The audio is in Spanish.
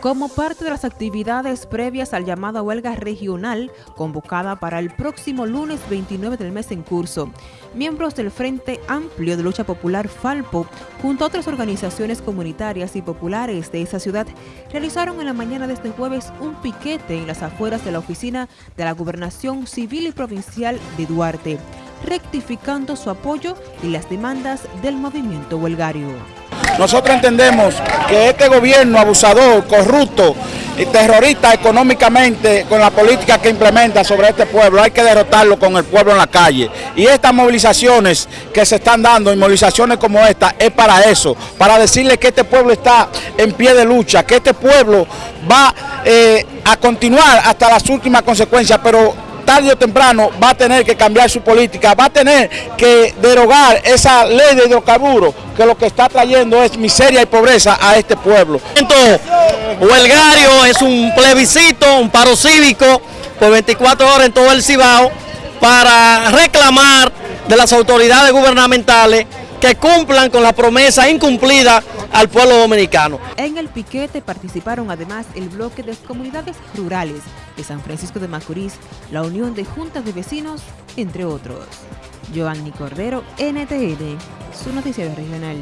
Como parte de las actividades previas al llamado huelga regional convocada para el próximo lunes 29 del mes en curso, miembros del Frente Amplio de Lucha Popular Falpo, junto a otras organizaciones comunitarias y populares de esa ciudad, realizaron en la mañana de este jueves un piquete en las afueras de la oficina de la Gobernación Civil y Provincial de Duarte, rectificando su apoyo y las demandas del movimiento huelgario. Nosotros entendemos que este gobierno abusador, corrupto y terrorista económicamente con la política que implementa sobre este pueblo, hay que derrotarlo con el pueblo en la calle. Y estas movilizaciones que se están dando, y movilizaciones como esta, es para eso, para decirle que este pueblo está en pie de lucha, que este pueblo va eh, a continuar hasta las últimas consecuencias, pero tarde o temprano va a tener que cambiar su política, va a tener que derogar esa ley de hidrocarburos que lo que está trayendo es miseria y pobreza a este pueblo. Huelgario es un plebiscito, un paro cívico por 24 horas en todo el Cibao para reclamar de las autoridades gubernamentales que cumplan con la promesa incumplida al pueblo dominicano. En piquete participaron además el bloque de comunidades rurales de San Francisco de Macorís, la Unión de Juntas de Vecinos, entre otros. Giovanni Cordero, NTN, su noticiero regional.